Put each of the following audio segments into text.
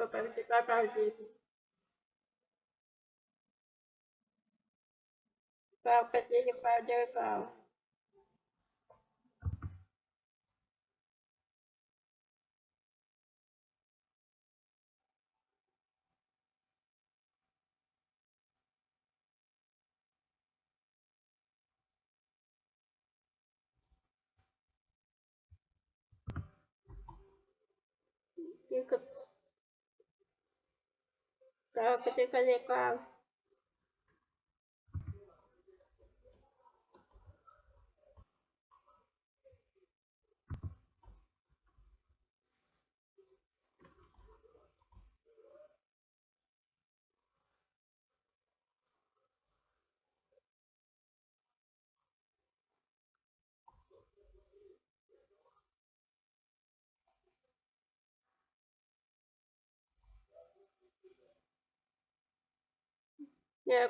Propriamente perdido. Vào cái gì vào chơi vào. Ikut kalau Prova que eu tenho que fazer com a kau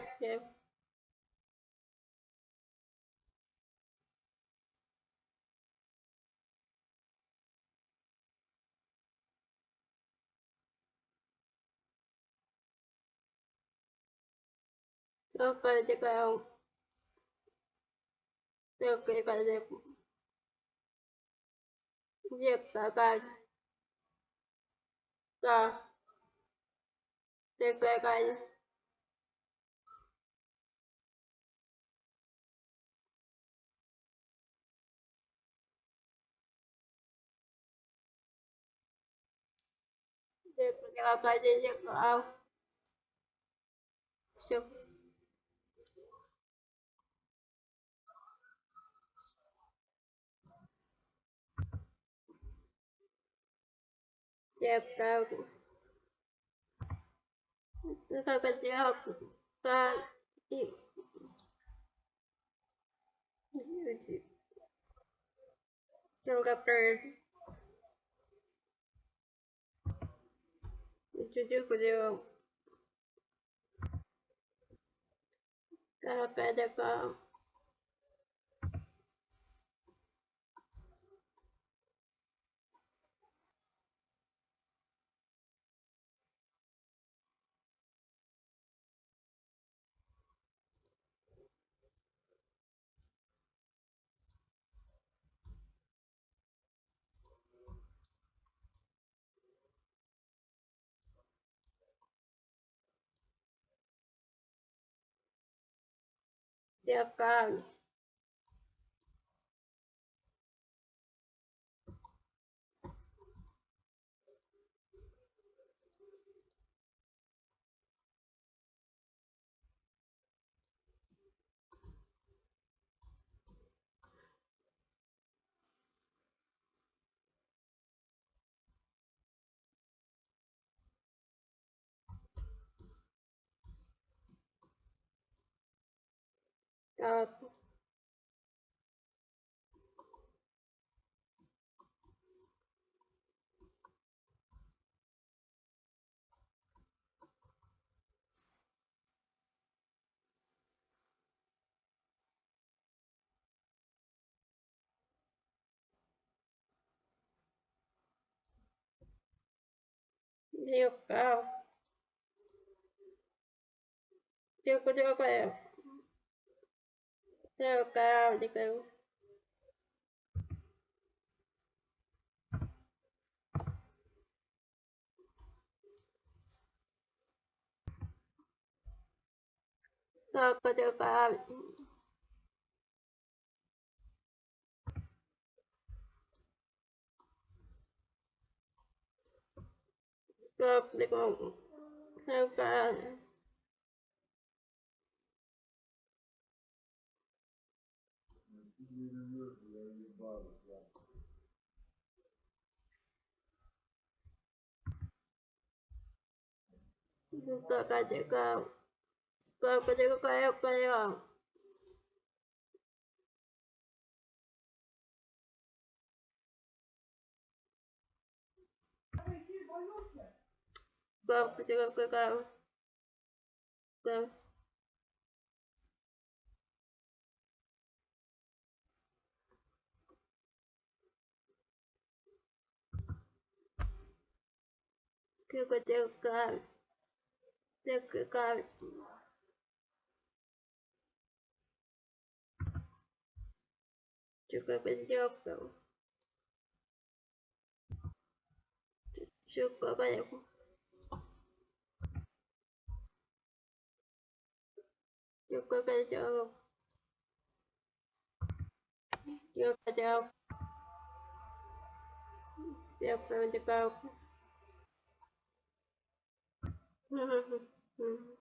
so kalau kalau dia dia kakak so dia kakak Я поняла, то я не знаю. Все. Я правда. Ну как это я так и. Люди. Только прежде. Kau trong gặp trời Seu Carlos của điều kalau kada ka dia kau dia kau dia của dia kau dia kau dia đi kau của dia Nunca ha llegado. Nunca llegó, creo, creo. Nunca llegó, creo. Creo. 結構でかい。でかい。Чука подделка. Чука подделка. Чука подделка. Чука подделка. Все подделка. Hı hı hı. Hı.